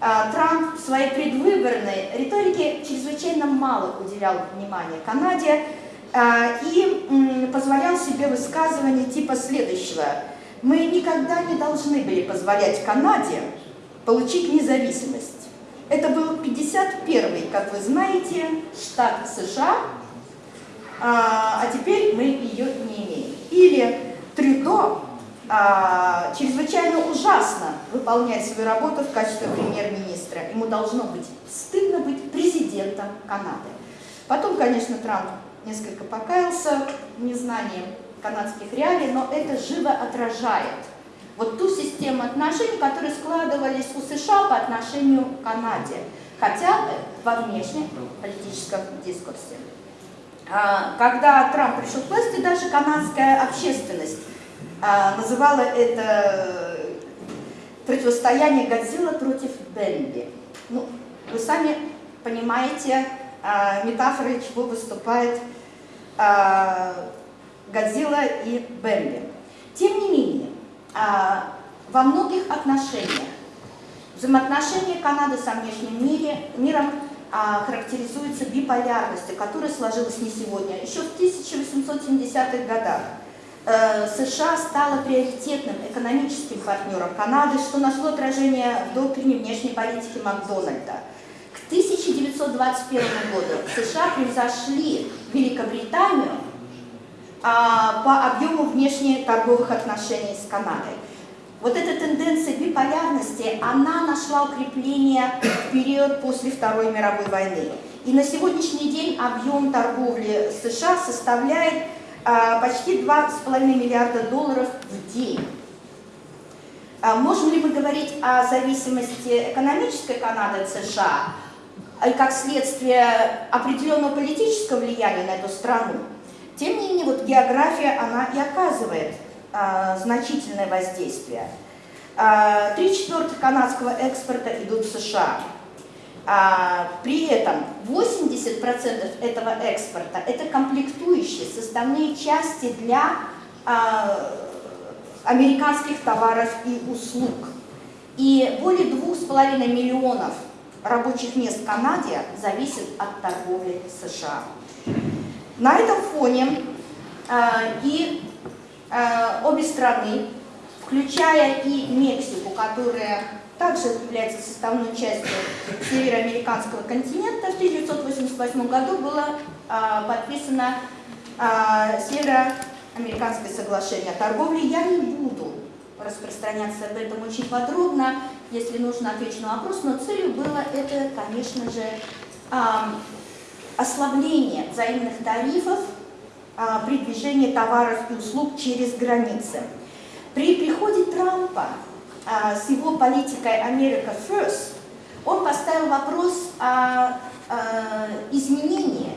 а, Трамп в своей предвыборной риторике чрезвычайно мало уделял внимания Канаде а, и позволял себе высказывания типа следующего. Мы никогда не должны были позволять Канаде получить независимость. Это был 51-й, как вы знаете, штат США, а, а теперь мы ее не имеем. Или Трюдо а, чрезвычайно ужасно выполняет свою работу в качестве премьер-министра. Ему должно быть стыдно быть президентом Канады. Потом, конечно, Трамп несколько покаялся в незнании канадских реалий, но это живо отражает вот ту систему отношений, которые складывались у США по отношению к Канаде, хотя во внешнем политическом дискурсе. А, Когда Трамп пришел к власти, даже канадская общественность а, называла это противостояние Годзилла против Бэмби. Ну, вы сами понимаете, а, метафорой чего выступает Годзилла и Бэмби. Тем не менее, во многих отношениях взаимоотношения Канады со внешним мире, миром а, характеризуются биполярностью, которая сложилась не сегодня. Еще в 1870-х годах э, США стала приоритетным экономическим партнером Канады, что нашло отражение в доктрине внешней политики Макдональда. К 1921 году США превзошли Великобританию а, по объему внешнеторговых отношений с Канадой. Вот эта тенденция биполярности, она нашла укрепление в период после Второй мировой войны. И на сегодняшний день объем торговли США составляет а, почти 2,5 миллиарда долларов в день. А, можем ли мы говорить о зависимости экономической Канады от США и как следствие определенного политического влияния на эту страну? Тем не менее, вот география, она и оказывает а, значительное воздействие. А, три четвертых канадского экспорта идут в США. А, при этом 80% этого экспорта – это комплектующие, составные части для а, американских товаров и услуг. И более 2,5 миллионов рабочих мест в Канаде зависят от торговли США. На этом фоне и Э, обе страны, включая и Мексику, которая также является составной частью североамериканского континента, в 1988 году было э, подписано э, Североамериканское соглашение о торговле. Я не буду распространяться об этом очень подробно, если нужно отвечу на вопрос, но целью было это, конечно же, ослабление взаимных тарифов а, при движении товаров и услуг через границы. При приходе Трампа а, с его политикой America First он поставил вопрос о изменении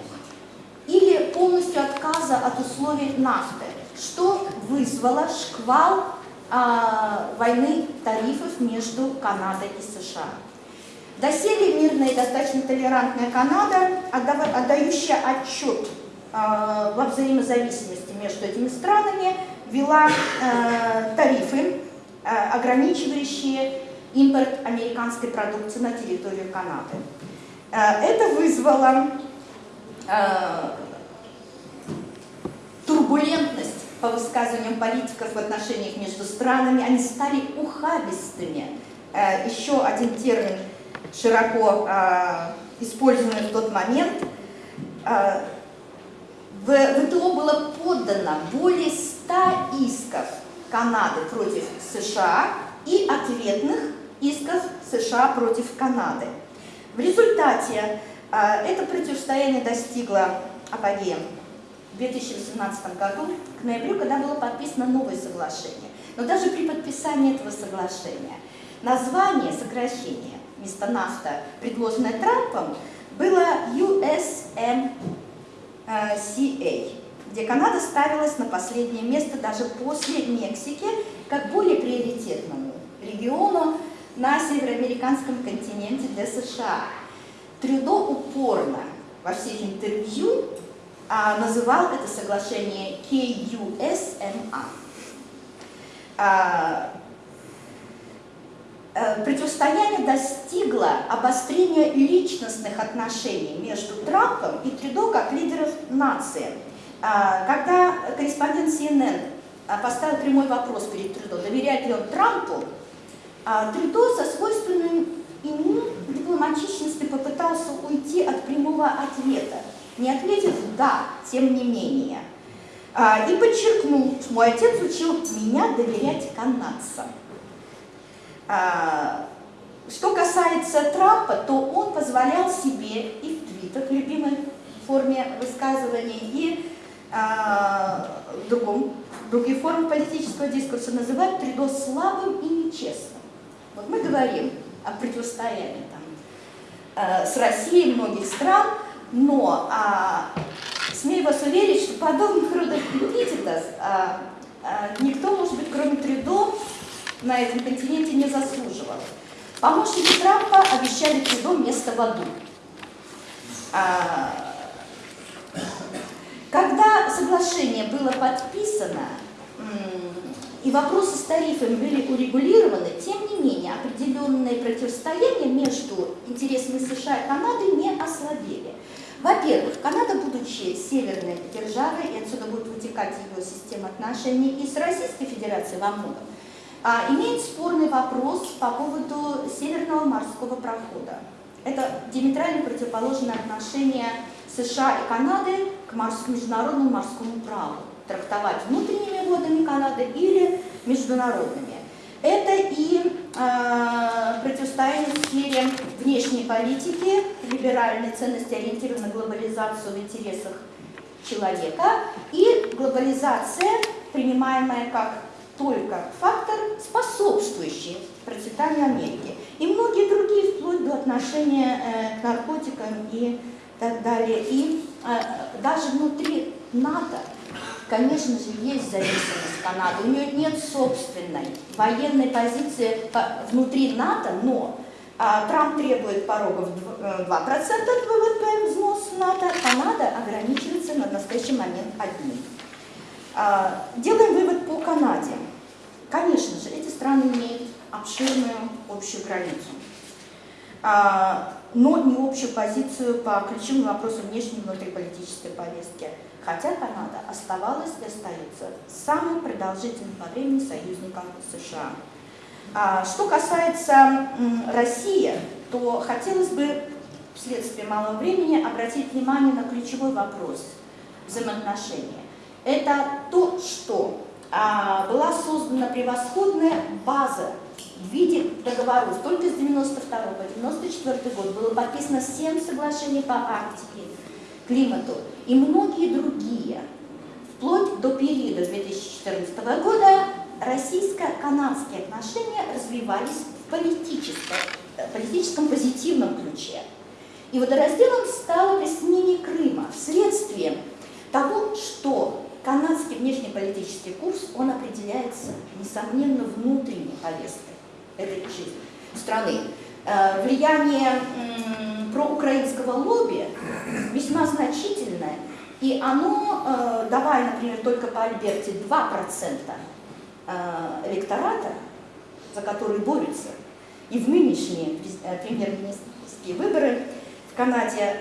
или полностью отказа от условий нафты, что вызвало шквал а, войны тарифов между Канадой и США. Доселе мирная и достаточно толерантная Канада, отдающая отчет Э, во взаимозависимости между этими странами ввела э, тарифы, э, ограничивающие импорт американской продукции на территорию Канады. Это вызвало турбулентность по высказываниям политиков в отношениях между странами. Они стали ухабистыми. Еще один термин, широко используемый в тот момент – в ВТО было подано более 100 исков Канады против США и ответных исков США против Канады. В результате а, это противостояние достигло апогея в 2018 году, к ноябрю, когда было подписано новое соглашение. Но даже при подписании этого соглашения название сокращения вместо нафта, предложенное Трампом, было USM CA, где Канада ставилась на последнее место даже после Мексики, как более приоритетному региону на североамериканском континенте для США. Трюдо упорно во всех интервью а, называл это соглашение KUSMA. А, Э, противостояние достигло обострения личностных отношений между Трампом и Трюдо как лидеров нации. А, когда корреспондент CNN а, поставил прямой вопрос перед Трюдо, доверяет ли он Трампу, а, Трюдо со свойственной ему дипломатичностью попытался уйти от прямого ответа, не ответив «да», тем не менее, и подчеркнул, мой отец учил меня доверять канадцам. А, что касается Трампа, то он позволял себе и в твитах, любимой форме высказываний, и а, в, другом, в других формах политического дискурса называть Тридо слабым и нечестным. Вот мы говорим о противостоянии там, а, с Россией многих стран, но а, смею вас уверить, что подобных родов эпитетов а, э, никто, может быть, кроме Трюдо, на этом континенте не заслуживал. Помощники Трампа обещали Трюдо место в аду. А, когда соглашение было подписано, и вопросы с тарифами были урегулированы, тем не менее определенные противостояния между интересами США и Канады не ослабели. Во-первых, Канада, будучи северной державой, и отсюда будет вытекать ее система отношений и с Российской Федерацией во многом, а, имеет спорный вопрос по поводу Северного морского прохода. Это диаметрально противоположное отношение США и Канады к международному морскому праву трактовать внутренними водами Канады или международными. Это и э, противостояние в сфере внешней политики, либеральной ценности, ориентированной на глобализацию в интересах человека, и глобализация, принимаемая как только фактор, способствующий процветанию Америки. И многие другие, вплоть до отношения э, к наркотикам и так далее. И э, даже внутри НАТО Конечно же, есть зависимость Канады. У нее нет собственной военной позиции внутри НАТО, но а, Трамп требует порогов 2% э, от ВВП взнос НАТО, Канада ограничивается на настоящий момент одним. А, делаем вывод по Канаде. Конечно же, эти страны имеют обширную общую границу, а, но не общую позицию по ключевым вопросам внешней и внутриполитической повестки хотя Канада оставалась и остается самым продолжительным по времени союзником США. А, что касается России, то хотелось бы вследствие малого времени обратить внимание на ключевой вопрос взаимоотношения. Это то, что а, была создана превосходная база в виде договоров. Только с 92 по 94 год было подписано 7 соглашений по Арктике, климату и многие другие. Вплоть до периода 2014 года российско-канадские отношения развивались в политическом, э, политическом позитивном ключе. И водоразделом стало присоединение Крыма вследствие того, что канадский внешнеполитический курс, он определяется, несомненно, внутренней повесткой этой жизни страны. Э, влияние проукраинского лобби весьма значительное, и оно, э, давая, например, только по Альберте 2% э, электората, за который борются, и в нынешние премьер-министрские выборы в Канаде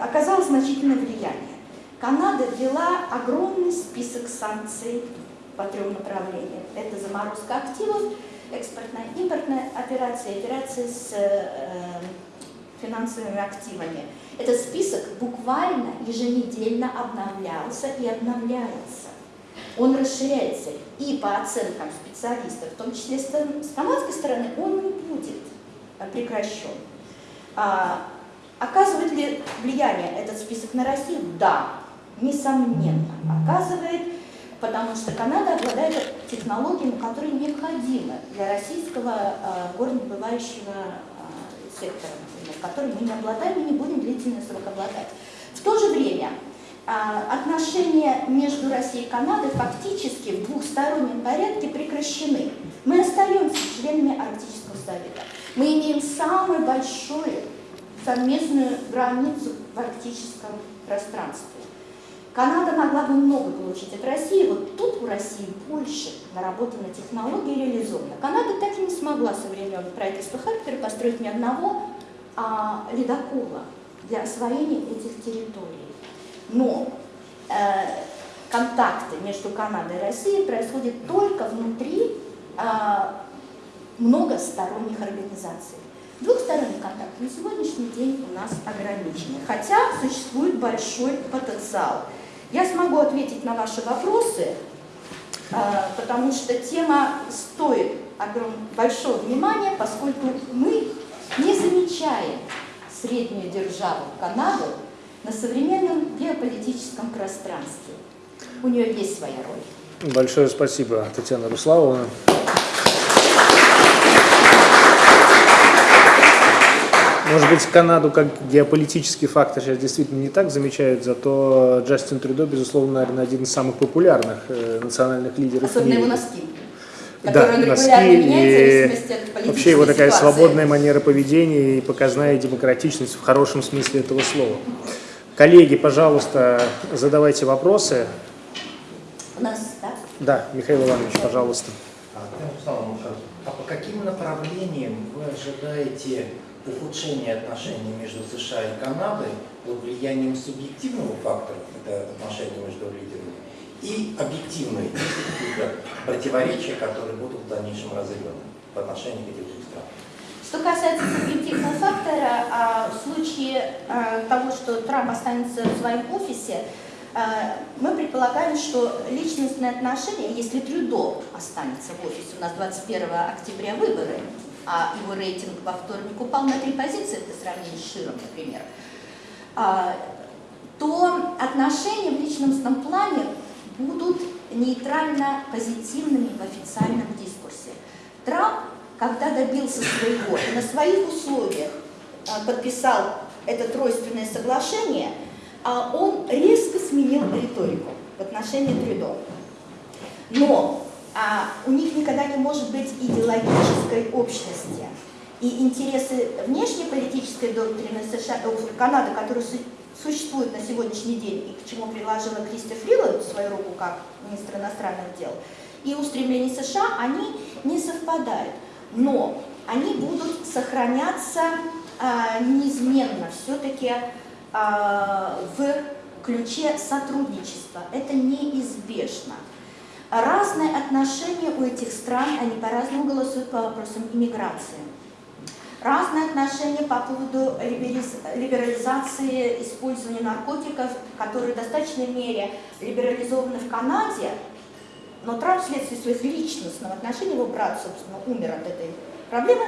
оказалось значительное влияние. Канада ввела огромный список санкций по трем направлениям. Это заморозка активов, экспортная, импортная операция, операции с э, финансовыми активами. Этот список буквально еженедельно обновлялся и обновляется. Он расширяется и по оценкам специалистов, в том числе с канадской стороны, он не будет прекращен. А, оказывает ли влияние этот список на Россию? Да, несомненно, оказывает потому что Канада обладает технологиями, которые необходимы для российского э, горнодобывающего э, сектора, например, которым мы не обладаем и не будем длительный срок обладать. В то же время э, отношения между Россией и Канадой фактически в двухстороннем порядке прекращены. Мы остаемся членами Арктического совета. Мы имеем самую большую совместную границу в арктическом пространстве. Канада могла бы много получить от России, вот тут у России больше наработана технология реализована. Канада так и не смогла со времен правительства Харпера построить ни одного а, ледокола для освоения этих территорий. Но э, контакты между Канадой и Россией происходят только внутри э, многосторонних организаций. Двухсторонний контакт на сегодняшний день у нас ограничены, хотя существует большой потенциал. Я смогу ответить на ваши вопросы, а, потому что тема стоит большого внимания, поскольку мы не замечаем среднюю державу Канаду на современном геополитическом пространстве. У нее есть своя роль. Большое спасибо, Татьяна Руславовна. Может быть, Канаду как геополитический фактор сейчас действительно не так замечают, зато Джастин Трюдо, безусловно, наверное, один из самых популярных э, национальных лидеров Особенно его носки. Да, он носки регулярно меняет в и вообще его такая ситуации. свободная манера поведения и показная демократичность в хорошем смысле этого слова. Коллеги, пожалуйста, задавайте вопросы. У нас, да? Да, Михаил Иванович, пожалуйста. А, а по каким направлениям вы ожидаете ухудшения отношений между США и Канадой под влиянием субъективного фактора, это отношения между лидерами, и объективной какие-то противоречия, которые будут в дальнейшем разыграны по отношению к этим двум странам? Что касается субъективного фактора, а, в случае а, того, что Трамп останется в своем офисе, а, мы предполагаем, что личностные отношения, если Трюдо останется в офисе, у нас 21 октября выборы, а его рейтинг во вторник упал на три позиции, это сравнение с Широм, например, а, то отношения в личностном плане будут нейтрально позитивными в официальном дискурсе. Трамп, когда добился своего и на своих условиях а, подписал это тройственное соглашение, а он резко сменил риторику в отношении Трюдо. Но у них никогда не может быть идеологической общности. И интересы внешнеполитической доктрины США, э, Канады, которые су- существуют на сегодняшний день, и к чему приложила Кристи Фриланд свою руку как министр иностранных дел, и устремления США, они не совпадают. Но они будут сохраняться а, неизменно все-таки а, в ключе сотрудничества. Это неизбежно. Разные отношения у этих стран, они по-разному голосуют по вопросам иммиграции. Разные отношения по поводу либерализации использования наркотиков, которые в достаточной мере либерализованы в Канаде, но Трамп вследствие своих личностных отношений, его брат, собственно, умер от этой проблемы,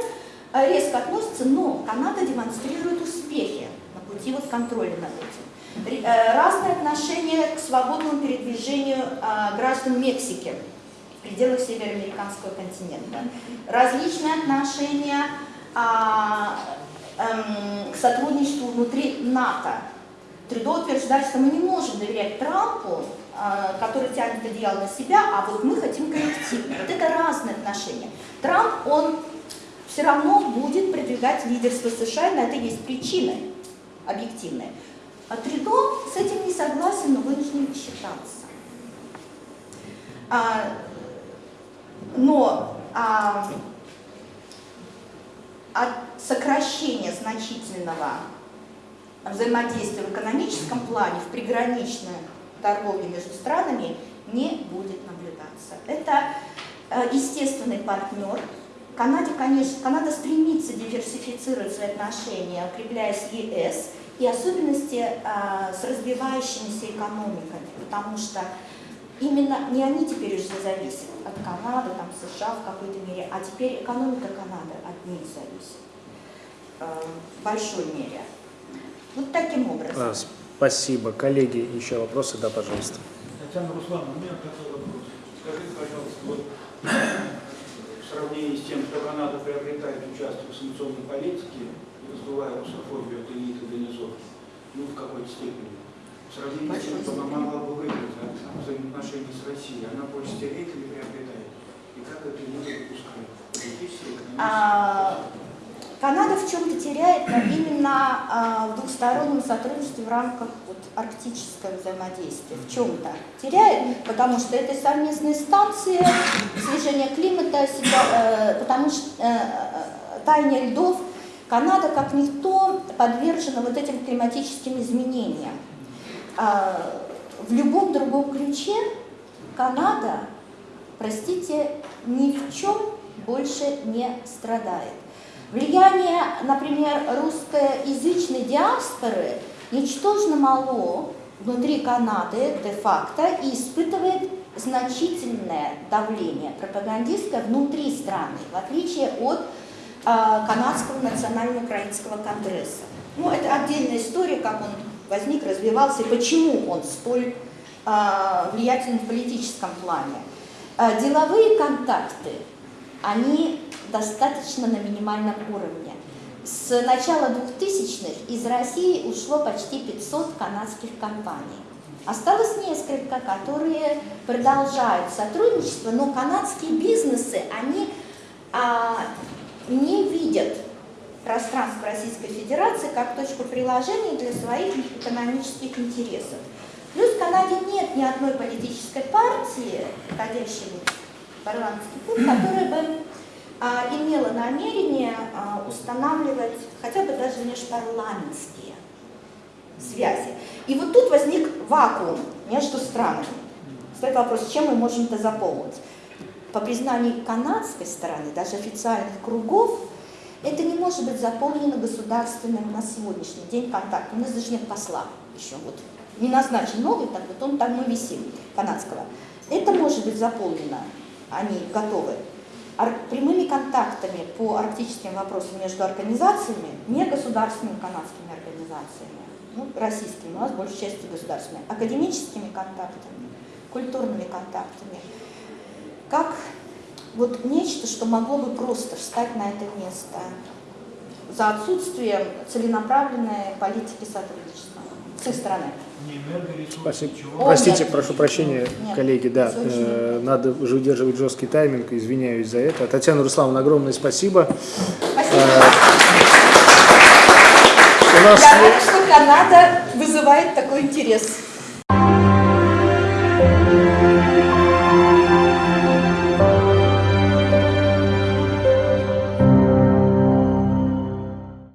резко относится, но Канада демонстрирует успехи на пути вот контроля над этим. Э, Разные отношения к свободному передвижению а, граждан Мексики в пределах североамериканского континента. Различные отношения а, эм, к сотрудничеству внутри НАТО. Трюдо утверждает, что мы не можем доверять Трампу, а, который тянет одеяло на себя, а вот мы хотим коллективно. Вот это разные отношения. Трамп, он все равно будет продвигать лидерство США, и на это есть причины объективные. А Трюдо с этим не согласен, но вынужден считаться. А, но а, от сокращения значительного взаимодействия в экономическом плане, в приграничной торговле между странами не будет наблюдаться. Это э, естественный партнер. Канаде, конечно, Канада стремится диверсифицировать свои отношения, укрепляя с ЕС, и особенности а, с развивающимися экономиками, потому что именно не они теперь уже зависят от Канады, там, США в какой-то мере, а теперь экономика Канады от них зависит э, в большой мере. Вот таким образом. А, Спасибо. Коллеги, еще вопросы? Да, пожалуйста. Татьяна Руслановна, у меня такой вопрос. Скажите, пожалуйста, вот [clears throat] в сравнении с тем, что Канада приобретает участок в санкционной политике, раздувая русофобию от элиты до низов, ну, в какой-то степени, в сравнении с тем, что она могла бы выиграть от взаимоотношений с Россией, она больше теряет или приобретает? И как это не допускает? Политически, экономически? А, Канада в чем-то теряет, но именно а, в двухстороннем сотрудничестве в рамках вот, арктического взаимодействия. В чем-то теряет, потому что это совместные станции снижения климата, ситуа- э, потому что э, э, таяние льдов Канада, как никто, подвержена вот этим климатическим изменениям. А, в любом другом ключе Канада, простите, ни в чем больше не страдает. Влияние, например, русскоязычной диаспоры ничтожно мало внутри Канады де-факто и испытывает значительное давление пропагандистское внутри страны, в отличие от Канадского национально-украинского конгресса. Ну, это отдельная история, как он возник, развивался и почему он столь а, влиятелен в политическом плане. А, деловые контакты, они достаточно на минимальном уровне. с начала 2000-х из России ушло почти 500 канадских компаний. Осталось несколько, которые продолжают сотрудничество, но канадские бизнесы, они а, не видят пространство Российской Федерации как точку приложения для своих экономических интересов. Плюс в Канаде нет ни одной политической партии, входящей в парламентский путь, которая бы а, имела намерение а, устанавливать хотя бы даже межпарламентские связи. И вот тут возник вакуум между странами. Стоит вопрос, чем мы можем это заполнить? По признанию канадской стороны, даже официальных кругов, это не может быть заполнено государственным на сегодняшний день контактом. У нас даже нет посла еще. Вот не назначен новый, так вот он там мы висим, канадского. Это может быть заполнено, они готовы, прямыми контактами по арктическим вопросам между организациями, не государственными канадскими организациями, ну, российскими, у нас большей части государственными, академическими контактами, культурными контактами, как вот нечто, что могло бы просто встать на это место за отсутствием целенаправленной политики сотрудничества с их стороны. Спасибо. О, Простите, нет. прошу прощения, Нет. коллеги, да, э, надо уже удерживать жесткий тайминг, извиняюсь за это. Татьяна Руслановна, огромное спасибо. Спасибо. Э, У нас Я рада, что Канада вызывает такой интерес.